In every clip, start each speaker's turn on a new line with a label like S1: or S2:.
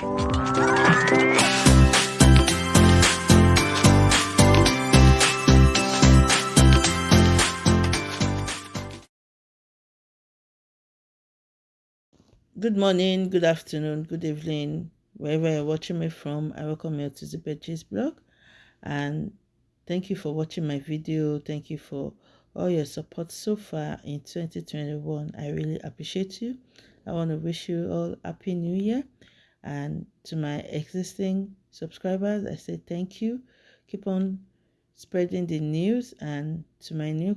S1: Good morning, good afternoon, good evening, wherever you're watching me from. I welcome you to the Betches blog and thank you for watching my video. Thank you for all your support so far in 2021. I really appreciate you. I want to wish you all happy new year and to my existing subscribers, I say thank you. Keep on spreading the news and to my new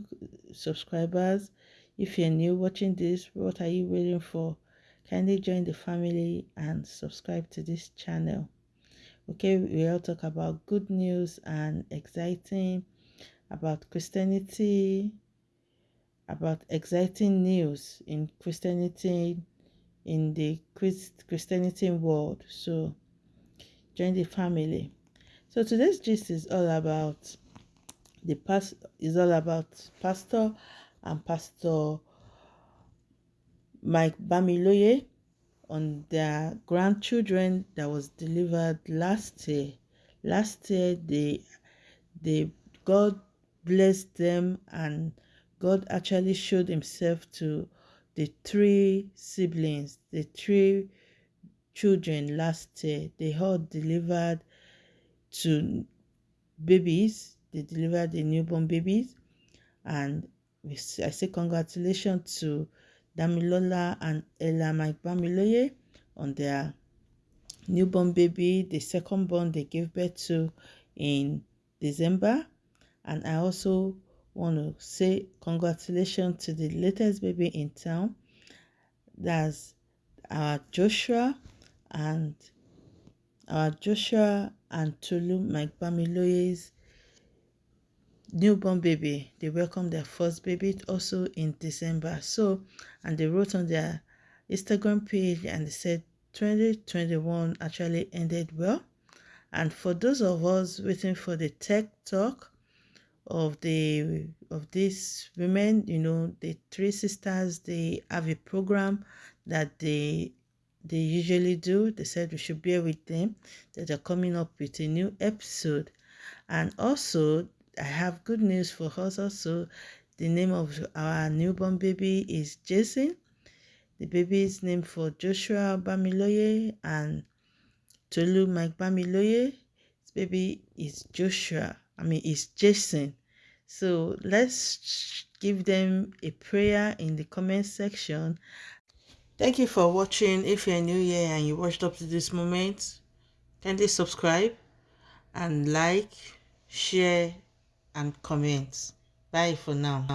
S1: subscribers, if you're new watching this, what are you waiting for? kindly join the family and subscribe to this channel okay we all talk about good news and exciting about christianity about exciting news in christianity in the Christ, christianity world so join the family so today's gist is all about the past is all about pastor and pastor Mike Bamiloye on their grandchildren that was delivered last year. Last year, they, they, God blessed them and God actually showed himself to the three siblings, the three children last year. They all delivered to babies. They delivered the newborn babies. And I say congratulations to Damilola and Ella Mike Bamiloye on their newborn baby, the second born they gave birth to in December. And I also want to say congratulations to the latest baby in town. That's our Joshua and our Joshua and Tolu Mike Bamiloye's newborn baby. They welcomed their first baby also in december. So and they wrote on their instagram page and they said 2021 actually ended well. And for those of us waiting for the tech talk of the of these women you know the three sisters they have a program that they they usually do they said we should bear with them that they're coming up with a new episode and also I have good news for us also. The name of our newborn baby is Jason. The baby is named for Joshua Bamiloye and Tolu Mike Bamiloye. This baby is Joshua. I mean, it's Jason. So let's give them a prayer in the comment section. Thank you for watching. If you're new here and you watched up to this moment, kindly subscribe and like, share, and comment. Bye for now.